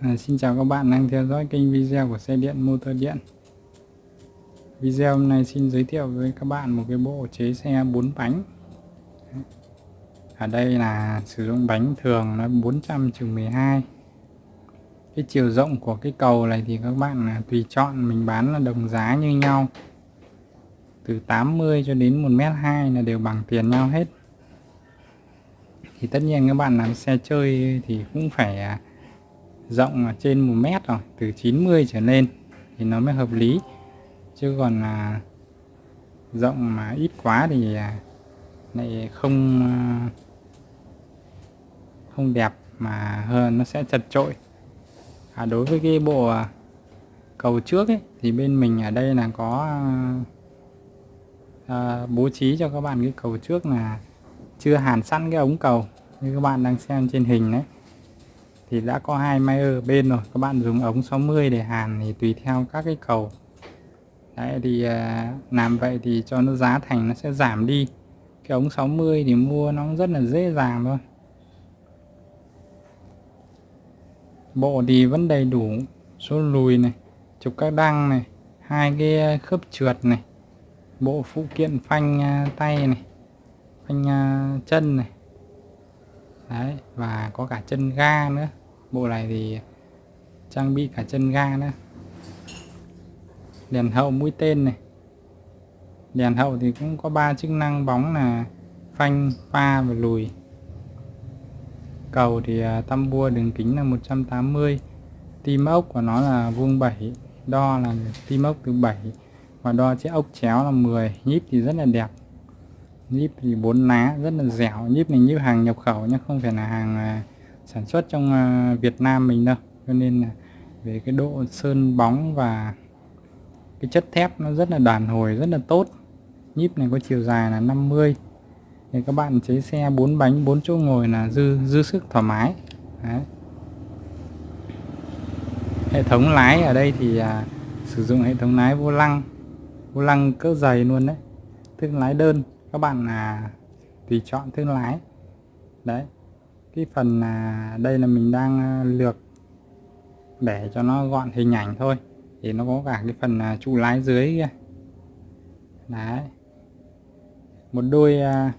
À, xin chào các bạn đang theo dõi kênh video của xe điện motor điện. Video hôm nay xin giới thiệu với các bạn một cái bộ chế xe 4 bánh. Ở đây là sử dụng bánh thường nó 400 12 Cái chiều rộng của cái cầu này thì các bạn à, tùy chọn mình bán là đồng giá như nhau. Từ 80 cho đến 1m2 là đều bằng tiền nhau hết. Thì tất nhiên các bạn làm xe chơi thì cũng phải à, rộng trên 1 mét rồi từ 90 trở lên thì nó mới hợp lý. Chứ còn là rộng mà ít quá thì à, lại không à, không đẹp mà hơn nó sẽ chật trội à, đối với cái bộ à, cầu trước ấy, thì bên mình ở đây là có à, bố trí cho các bạn cái cầu trước là chưa hàn sẵn cái ống cầu như các bạn đang xem trên hình đấy thì đã có hai máy ở bên rồi. Các bạn dùng ống 60 để hàn thì tùy theo các cái cầu. Đấy, thì à, làm vậy thì cho nó giá thành nó sẽ giảm đi. Cái ống 60 thì mua nó rất là dễ dàng thôi. Bộ thì vẫn đầy đủ số lùi này, trục các đăng này, hai cái khớp trượt này, bộ phụ kiện phanh à, tay này, phanh à, chân này. Đấy, và có cả chân ga nữa bộ này thì trang bị cả chân ga nữa. Đèn hậu mũi tên này. Đèn hậu thì cũng có ba chức năng bóng là phanh pha và lùi. Cầu thì à, tăm bua đường kính là 180 tim ốc của nó là vuông 7 đo là tim ốc từ 7 và đo chiếc ốc chéo là 10 nhíp thì rất là đẹp. Nhíp thì bốn lá rất là dẻo. Nhíp này như hàng nhập khẩu nhé không phải là hàng à, sản xuất trong à, Việt Nam mình đâu. Cho nên là về cái độ sơn bóng và cái chất thép nó rất là đàn hồi rất là tốt. Nhíp này có chiều dài là 50 thì các bạn chế xe 4 bánh 4 chỗ ngồi là dư dư sức thoải mái. Đấy. hệ thống lái ở đây thì à, sử dụng hệ thống lái vô lăng. Vô lăng cỡ dày luôn đấy. Thương lái đơn. Các bạn là tùy chọn thương lái. Đấy cái phần là đây là mình đang ờ, lược để cho nó gọn hình ảnh thôi. Thì nó có cả cái phần à, trụ lái dưới kia. Đấy. Một đôi à,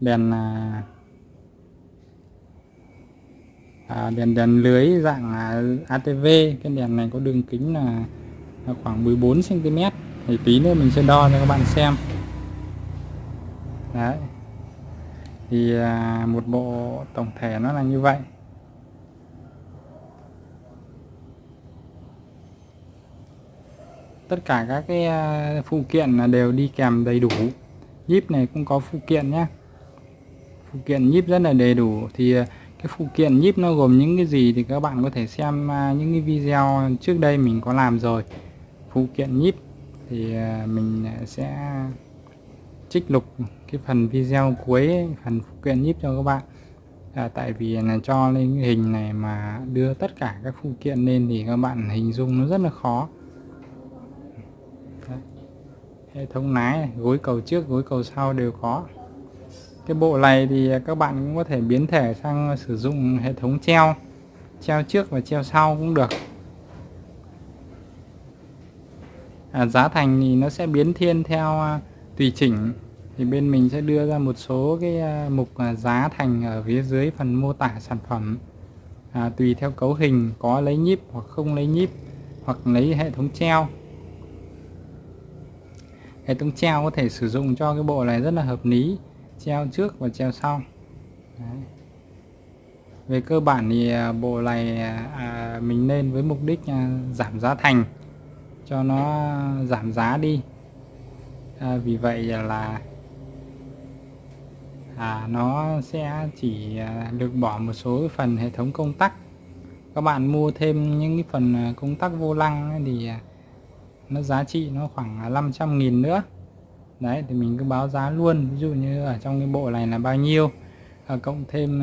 đèn à, à, đèn đèn lưới dạng ATV cái đèn này có đường kính là khoảng 14 cm thì tí nữa mình sẽ đo cho các bạn xem. Đấy thì à, một bộ tổng thể nó là như vậy. Tất cả các cái à, phụ kiện là đều đi kèm đầy đủ. Nhíp này cũng có phụ kiện nhé phụ kiện nhíp rất là đầy đủ. Thì à, cái phụ kiện nhíp nó gồm những cái gì thì các bạn có thể xem những cái video trước đây mình có làm rồi. Phụ kiện nhíp thì mình sẽ trích lục cái phần video cuối phần phụ kiện nhíp cho các bạn. À, tại vì là cho lên cái hình này mà đưa tất cả các phụ kiện lên thì các bạn hình dung nó rất là khó. Đấy. hệ thống lái gối cầu trước gối cầu sau đều có. Cái bộ này thì các bạn cũng có thể biến thể sang sử dụng hệ thống treo. Treo trước và treo sau cũng được. À, giá thành thì nó sẽ biến thiên theo à, tùy chỉnh thì bên mình sẽ đưa ra một số cái à, mục à, giá thành ở phía dưới phần mô tả sản phẩm. À, tùy theo cấu hình có lấy nhíp hoặc không lấy nhíp hoặc lấy hệ thống treo. Hệ thống treo có thể sử dụng cho cái bộ này rất là hợp lý treo trước và treo sau. Đấy. về cơ bản thì à, bộ này à, mình nên với mục đích à, giảm giá thành cho nó giảm giá đi. À, vì vậy là à, nó sẽ chỉ à, được bỏ một số phần hệ thống công tắc. Các bạn mua thêm những cái phần à, công tắc vô lăng thì à, nó giá trị nó khoảng 500.000 nữa. Đấy thì mình cứ báo giá luôn. Ví dụ như ở trong cái bộ này là bao nhiêu. À, cộng thêm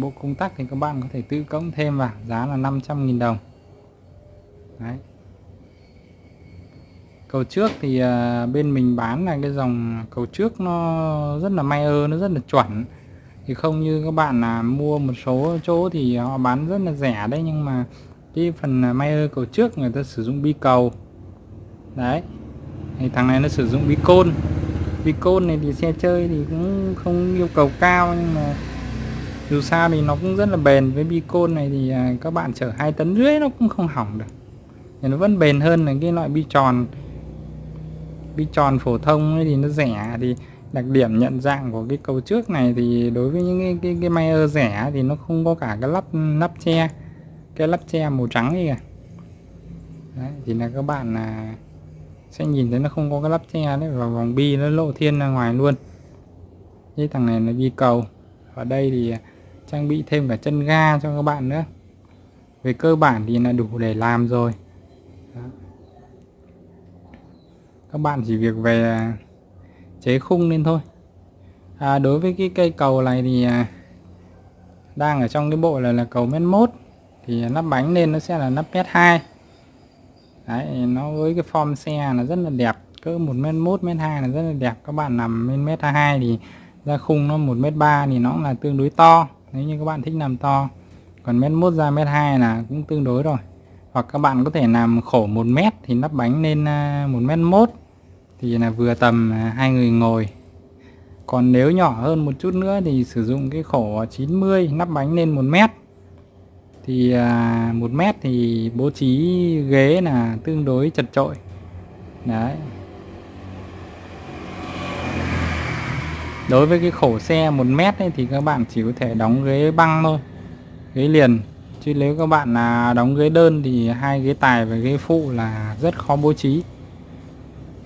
bộ công tắc thì các bạn có thể tự cộng thêm vào. Giá là 500.000 đồng. Đấy cầu trước thì à, bên mình bán là cái dòng cầu trước nó rất là may ơ, nó rất là chuẩn. Thì không như các bạn là mua một số chỗ thì họ bán rất là rẻ đấy, nhưng mà cái phần may ơ cầu trước người ta sử dụng bi cầu. Đấy, thì thằng này nó sử dụng bi côn. Bi côn này thì xe chơi thì cũng không yêu cầu cao, nhưng mà dù sao thì nó cũng rất là bền. Với bi côn này thì à, các bạn chở hai tấn rưỡi nó cũng không hỏng được. Thì nó vẫn bền hơn là cái loại bi tròn bi tròn phổ thông ấy thì nó rẻ thì đặc điểm nhận dạng của cái cầu trước này thì đối với những cái cái, cái Mayer rẻ thì nó không có cả cái lắp nắp che cái lắp che màu trắng gì kìa. Đấy, thì là các bạn là sẽ nhìn thấy nó không có cái lắp che đấy và vòng bi nó lộ thiên ra ngoài luôn. Cái thằng này là bi cầu. Ở đây thì à, trang bị thêm cả chân ga cho các bạn nữa. Về cơ bản thì là đủ để làm rồi. Các bạn chỉ việc về à, chế khung lên thôi. À, đối với cái cây cầu này thì à, đang ở trong cái bộ này là cầu mét mốt thì nắp bánh lên nó sẽ là nắp mét hai. Đấy nó với cái form xe là rất là đẹp cỡ một mét mốt mét hai là rất là đẹp. Các bạn nằm lên mét hai thì ra khung nó một mét ba thì nó là tương đối to. Nếu như các bạn thích làm to còn mét mốt ra mét hai là cũng tương đối rồi. Hoặc các bạn có thể làm khổ một mét thì nắp bánh lên à, một mét mốt thì là vừa tầm à, hai người ngồi. Còn nếu nhỏ hơn một chút nữa thì sử dụng cái khổ 90 nắp bánh lên một mét. Thì à, một mét thì bố trí ghế là tương đối chật trội đấy. Đối với cái khổ xe một mét ấy, thì các bạn chỉ có thể đóng ghế băng thôi ghế liền. Chứ nếu các bạn là đóng ghế đơn thì hai ghế tài và ghế phụ là rất khó bố trí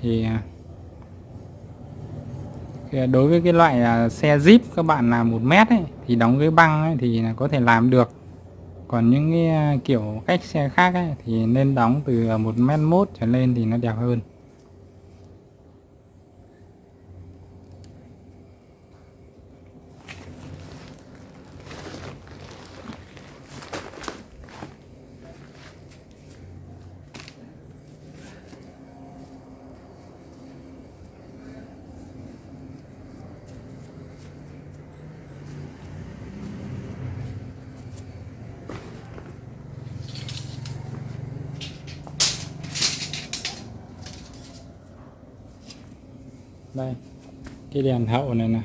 thì à, à, đối với cái loại à, xe Jeep các bạn làm một mét ấy, thì đóng cái băng ấy, thì có thể làm được. Còn những cái kiểu cách xe khác ấy, thì nên đóng từ một mét mốt trở lên thì nó đẹp hơn. Đây cái đèn hậu này nè.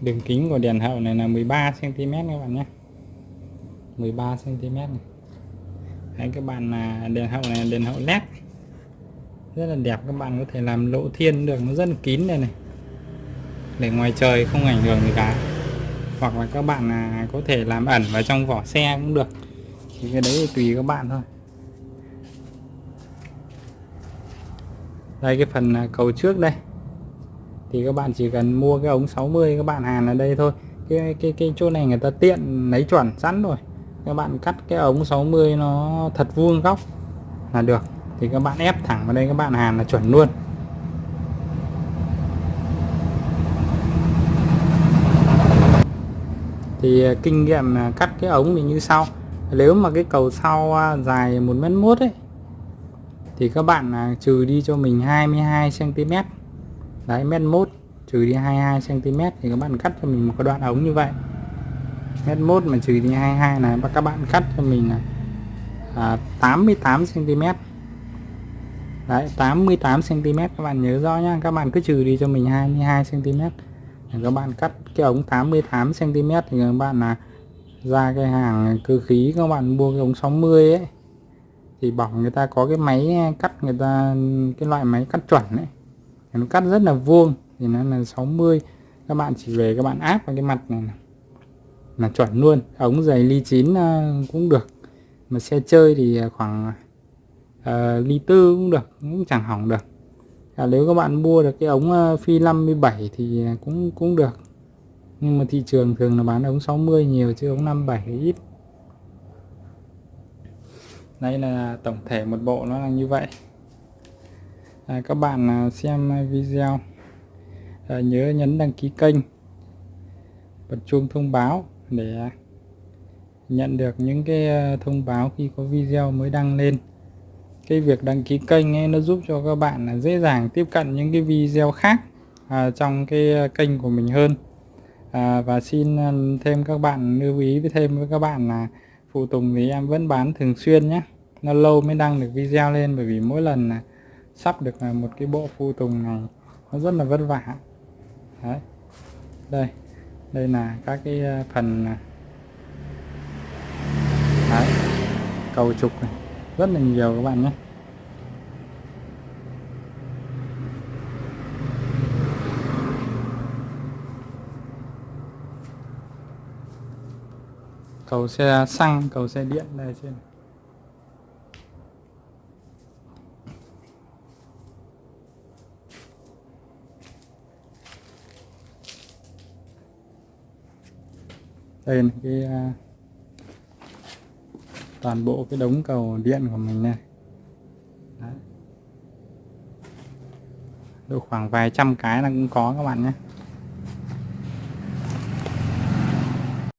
Đường kính của đèn hậu này là 13 cm các bạn nhé. 13 cm này. Đấy, các bạn là đèn hậu này là đèn hậu led. Rất là đẹp các bạn có thể làm lộ thiên được. Nó rất là kín đây này. Để ngoài trời không ảnh hưởng gì cả. Hoặc là các bạn là có thể làm ẩn vào trong vỏ xe cũng được. Thì cái đấy thì tùy các bạn thôi. Đây, cái phần à, cầu trước đây. Thì các bạn chỉ cần mua cái ống 60 các bạn hàn ở đây thôi. Cái cái cái chỗ này người ta tiện lấy chuẩn sẵn rồi. Các bạn cắt cái ống 60 nó thật vuông góc là được. Thì các bạn ép thẳng vào đây, các bạn hàn là chuẩn luôn. Thì à, kinh nghiệm à, cắt cái ống thì như sau. Nếu mà cái cầu sau dài một mét mốt ấy thì các bạn à, trừ đi cho mình 22 cm đấy mét mốt trừ đi 22 cm thì các bạn cắt cho mình một cái đoạn ống như vậy. Mét mốt mà trừ đi 22 là các bạn cắt cho mình là à, 88 cm đấy 88 cm các bạn nhớ rõ nhá. Các bạn cứ trừ đi cho mình 22 cm các bạn cắt cái ống 88 cm thì các bạn là ra cái hàng cơ khí các bạn mua cái ống 60 ấy thì bỏng người ta có cái máy cắt người ta cái loại máy cắt chuẩn đấy, nó cắt rất là vuông thì nó là 60 các bạn chỉ về các bạn áp vào cái mặt này là chuẩn luôn. Ống dày ly chín cũng được. Mà xe chơi thì à, khoảng uh, ly tư cũng được cũng chẳng hỏng được. À, nếu các bạn mua được cái ống phi 57 thì à, cũng cũng được. Nhưng mà thị trường thường là bán ống 60 nhiều chứ ống 57 ít đây là tổng thể một bộ nó là như vậy. À, các bạn à, xem video. À, nhớ nhấn đăng ký kênh bật chuông thông báo để nhận được những cái à, thông báo khi có video mới đăng lên. Cái việc đăng ký kênh ấy, nó giúp cho các bạn là dễ dàng tiếp cận những cái video khác à, trong cái à, kênh của mình hơn. À, và xin thêm các bạn lưu ý với thêm với các bạn là phụ tùng thì em vẫn bán thường xuyên nhé nó lâu mới đăng được video lên bởi vì mỗi lần là sắp được là một cái bộ phụ tùng này, nó rất là vất vả. Đấy. Đây. Đây là các cái à, phần à, đấy. Cầu trục này. Rất là nhiều các bạn nhé cầu xe xăng cầu xe điện đây trên. Đây là cái uh, toàn bộ cái đống cầu điện của mình này. Đấy. độ khoảng vài trăm cái là cũng có các bạn nhé.